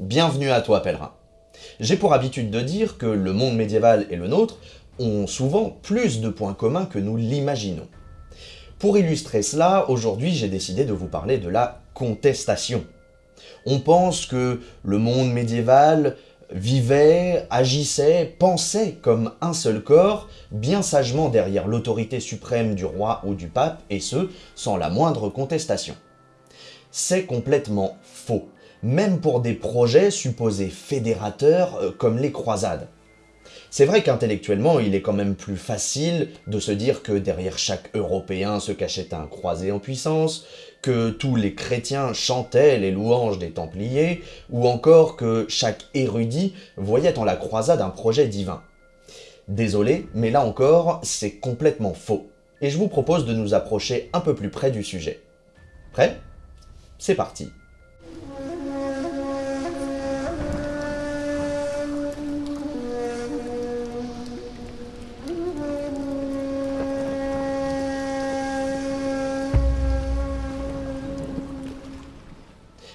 Bienvenue à toi pèlerin. J'ai pour habitude de dire que le monde médiéval et le nôtre ont souvent plus de points communs que nous l'imaginons. Pour illustrer cela, aujourd'hui j'ai décidé de vous parler de la contestation. On pense que le monde médiéval vivait, agissait, pensait comme un seul corps, bien sagement derrière l'autorité suprême du roi ou du pape, et ce, sans la moindre contestation. C'est complètement faux, même pour des projets supposés fédérateurs euh, comme les croisades. C'est vrai qu'intellectuellement, il est quand même plus facile de se dire que derrière chaque Européen se cachait un croisé en puissance, que tous les chrétiens chantaient les louanges des Templiers, ou encore que chaque érudit voyait en la croisade un projet divin. Désolé, mais là encore, c'est complètement faux. Et je vous propose de nous approcher un peu plus près du sujet. Prêt? C'est parti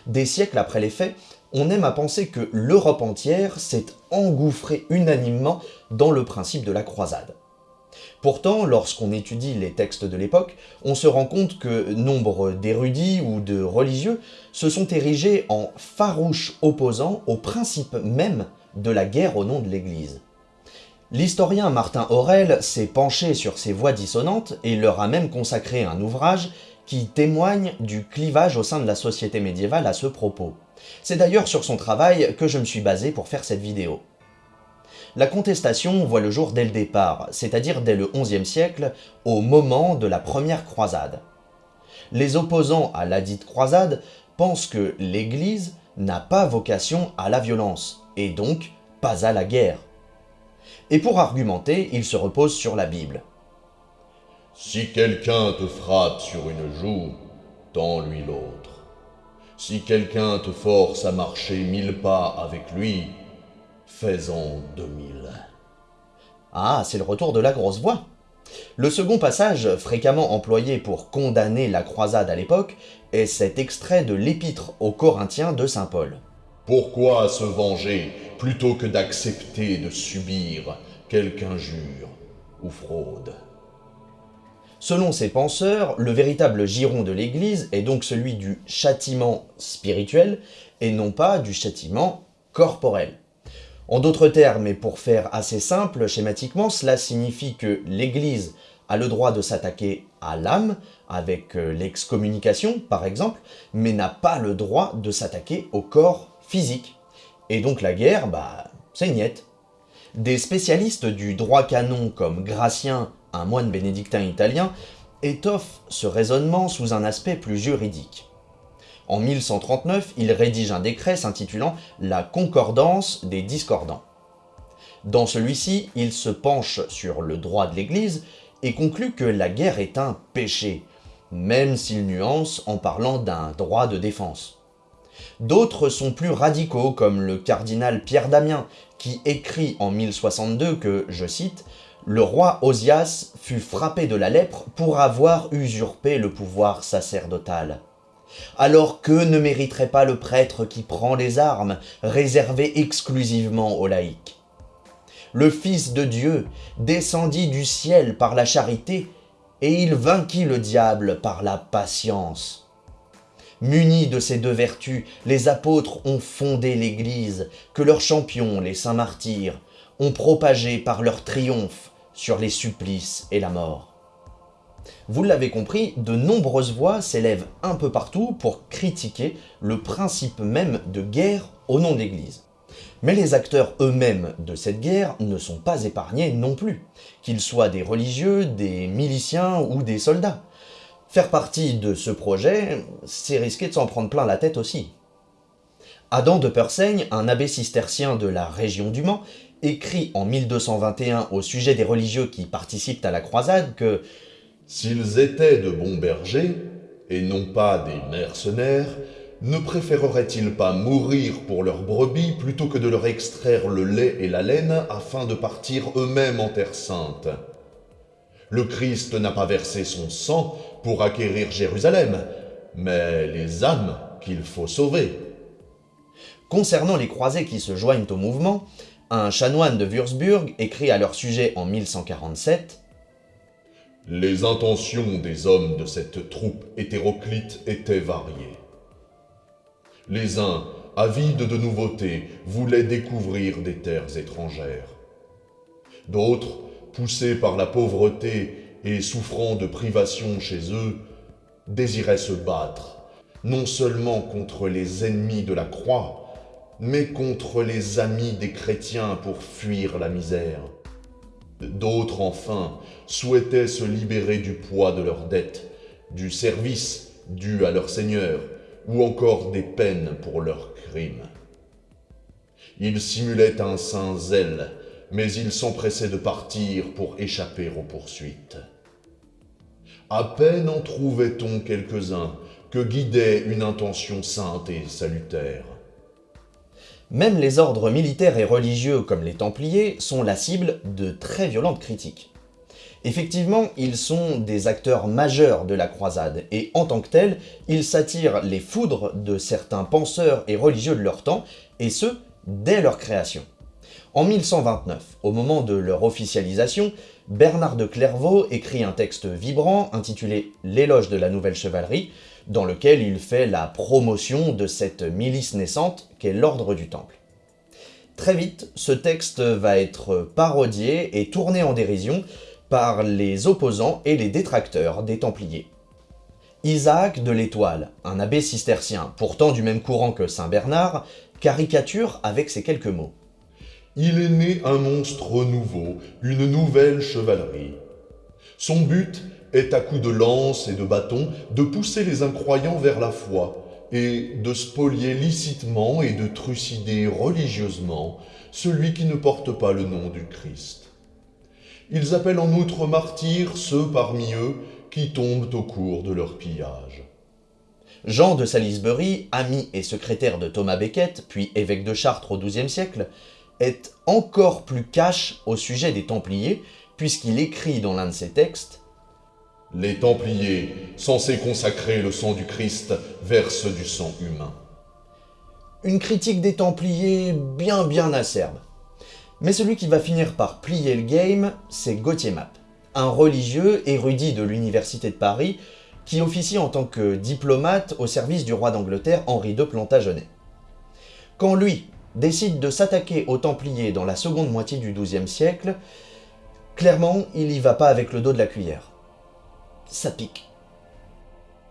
Des siècles après les faits, on aime à penser que l'Europe entière s'est engouffrée unanimement dans le principe de la croisade. Pourtant, lorsqu'on étudie les textes de l'époque, on se rend compte que nombre d'érudits ou de religieux se sont érigés en farouches opposants au principe même de la guerre au nom de l'Église. L'historien Martin Aurel s'est penché sur ces voix dissonantes et leur a même consacré un ouvrage qui témoigne du clivage au sein de la société médiévale à ce propos. C'est d'ailleurs sur son travail que je me suis basé pour faire cette vidéo. La contestation voit le jour dès le départ, c'est-à-dire dès le XIe siècle, au moment de la première croisade. Les opposants à la dite croisade pensent que l'Église n'a pas vocation à la violence, et donc pas à la guerre. Et pour argumenter, ils se reposent sur la Bible. Si quelqu'un te frappe sur une joue, tends-lui l'autre. Si quelqu'un te force à marcher mille pas avec lui, fais-en deux mille. Ah, c'est le retour de la grosse voix. Le second passage, fréquemment employé pour condamner la croisade à l'époque, est cet extrait de l'épître aux Corinthiens de Saint Paul. Pourquoi se venger plutôt que d'accepter de subir quelque injure ou fraude? Selon ces penseurs, le véritable giron de l'Église est donc celui du châtiment spirituel et non pas du châtiment corporel. En d'autres termes, et pour faire assez simple schématiquement, cela signifie que l'Église a le droit de s'attaquer à l'âme, avec euh, l'excommunication par exemple, mais n'a pas le droit de s'attaquer au corps physique. Et donc la guerre, bah, c'est niette. Des spécialistes du droit canon comme Gratien un moine bénédictin italien, étoffe ce raisonnement sous un aspect plus juridique. En 1139, il rédige un décret s'intitulant « La concordance des discordants ». Dans celui-ci, il se penche sur le droit de l'Église et conclut que la guerre est un péché, même s'il nuance en parlant d'un droit de défense. D'autres sont plus radicaux, comme le cardinal Pierre Damien, qui écrit en 1062 que, je cite, le roi Osias fut frappé de la lèpre pour avoir usurpé le pouvoir sacerdotal. Alors que ne mériterait pas le prêtre qui prend les armes, réservées exclusivement aux laïcs? Le Fils de Dieu descendit du ciel par la charité, et il vainquit le diable par la patience. Munis de ces deux vertus, les apôtres ont fondé l'Église, que leurs champions, les saints martyrs, ont propagé par leur triomphe sur les supplices et la mort. Vous l'avez compris, de nombreuses voix s'élèvent un peu partout pour critiquer le principe même de guerre au nom de l'Église. Mais les acteurs eux-mêmes de cette guerre ne sont pas épargnés non plus, qu'ils soient des religieux, des miliciens ou des soldats. Faire partie de ce projet, c'est risquer de s'en prendre plein la tête aussi. Adam de Persaigne, un abbé cistercien de la région du Mans, écrit en 1221 au sujet des religieux qui participent à la croisade que « S'ils étaient de bons bergers, et non pas des mercenaires, ne préféreraient-ils pas mourir pour leurs brebis plutôt que de leur extraire le lait et la laine afin de partir eux-mêmes en terre sainte? Le Christ n'a pas versé son sang pour acquérir Jérusalem, mais les âmes qu'il faut sauver. » Concernant les croisés qui se joignent au mouvement, un chanoine de Würzburg écrit à leur sujet en 1147 Les intentions des hommes de cette troupe hétéroclite étaient variées. Les uns, avides de nouveautés, voulaient découvrir des terres étrangères. D'autres, poussés par la pauvreté et souffrant de privations chez eux, désiraient se battre, non seulement contre les ennemis de la croix, mais contre les amis des chrétiens pour fuir la misère. D'autres, enfin, souhaitaient se libérer du poids de leurs dettes, du service dû à leur Seigneur, ou encore des peines pour leurs crimes. Ils simulaient un saint zèle, mais ils s'empressaient de partir pour échapper aux poursuites. À peine en trouvait-on quelques-uns que guidait une intention sainte et salutaire. Même les ordres militaires et religieux comme les Templiers sont la cible de très violentes critiques. Effectivement, ils sont des acteurs majeurs de la croisade, et en tant que tels, ils s'attirent les foudres de certains penseurs et religieux de leur temps, et ce, dès leur création. En 1129, au moment de leur officialisation, Bernard de Clairvaux écrit un texte vibrant intitulé « L'éloge de la nouvelle chevalerie », dans lequel il fait la promotion de cette milice naissante qu'est l'ordre du Temple. Très vite, ce texte va être parodié et tourné en dérision par les opposants et les détracteurs des Templiers. Isaac de l'Étoile, un abbé cistercien, pourtant du même courant que Saint Bernard, caricature avec ces quelques mots. Il est né un monstre nouveau, une nouvelle chevalerie. Son but est à coups de lance et de bâton de pousser les incroyants vers la foi et de spolier licitement et de trucider religieusement celui qui ne porte pas le nom du Christ. Ils appellent en outre martyrs ceux parmi eux qui tombent au cours de leur pillage. Jean de Salisbury, ami et secrétaire de Thomas Becket, puis évêque de Chartres au XIIe siècle, est encore plus cash au sujet des Templiers, puisqu'il écrit dans l'un de ses textes Les Templiers, censés consacrer le sang du Christ, versent du sang humain. Une critique des Templiers bien bien acerbe. Mais celui qui va finir par plier le game, c'est Gauthier Map, un religieux érudit de l'Université de Paris qui officie en tant que diplomate au service du roi d'Angleterre Henri II Plantagenet. Quand lui décide de s'attaquer aux Templiers dans la seconde moitié du XIIe siècle, clairement, il y va pas avec le dos de la cuillère. Ça pique.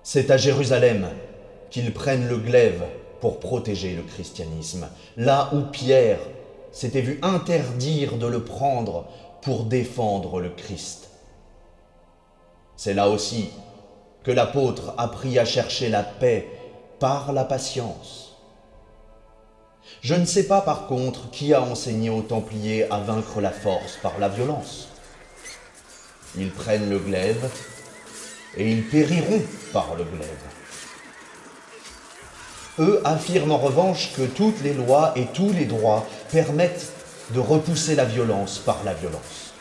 C'est à Jérusalem qu'ils prennent le glaive pour protéger le christianisme, là où Pierre s'était vu interdire de le prendre pour défendre le Christ. C'est là aussi que l'apôtre a appris à chercher la paix par la patience. Je ne sais pas par contre qui a enseigné aux Templiers à vaincre la force par la violence. Ils prennent le glaive et ils périront par le glaive. Eux affirment en revanche que toutes les lois et tous les droits permettent de repousser la violence par la violence.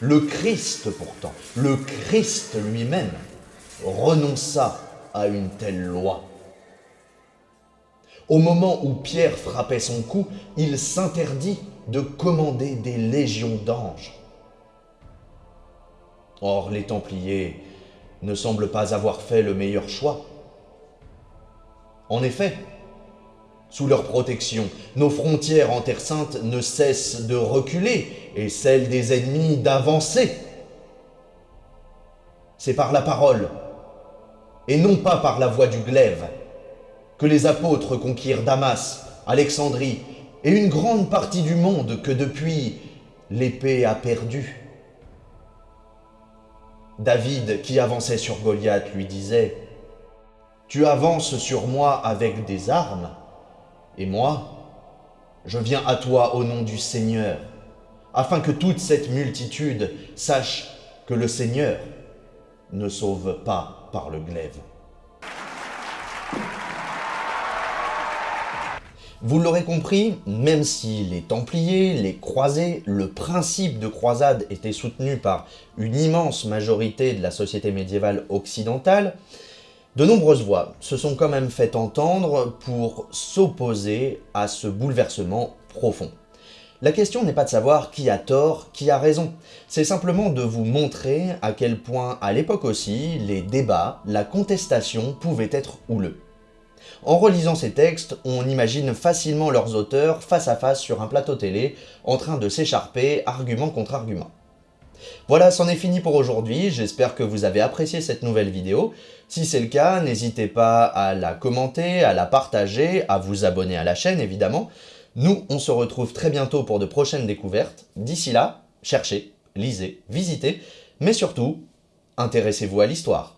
Le Christ pourtant, le Christ lui-même, renonça à une telle loi. Au moment où Pierre frappait son cou, il s'interdit de commander des légions d'anges. Or, les Templiers ne semblent pas avoir fait le meilleur choix. En effet, sous leur protection, nos frontières en Terre Sainte ne cessent de reculer et celles des ennemis d'avancer. C'est par la parole, et non pas par la voie du glaive, que les apôtres conquirent Damas, Alexandrie et une grande partie du monde que depuis l'épée a perdu. David, qui avançait sur Goliath, lui disait « Tu avances sur moi avec des armes, et moi, je viens à toi au nom du Seigneur, afin que toute cette multitude sache que le Seigneur ne sauve pas par le glaive. » Vous l'aurez compris, même si les Templiers, les Croisés, le principe de croisade était soutenu par une immense majorité de la société médiévale occidentale, De nombreuses voix se sont quand même fait entendre pour s'opposer à ce bouleversement profond. La question n'est pas de savoir qui a tort, qui a raison, c'est simplement de vous montrer à quel point à l'époque aussi, les débats, la contestation pouvaient être houleux. En relisant ces textes, on imagine facilement leurs auteurs face à face sur un plateau télé, en train de s'écharper argument contre argument. Voilà, c'en est fini pour aujourd'hui, j'espère que vous avez apprécié cette nouvelle vidéo. Si c'est le cas, n'hésitez pas à la commenter, à la partager, à vous abonner à la chaîne évidemment. Nous, on se retrouve très bientôt pour de prochaines découvertes. D'ici là, cherchez, lisez, visitez, mais surtout, intéressez-vous à l'histoire.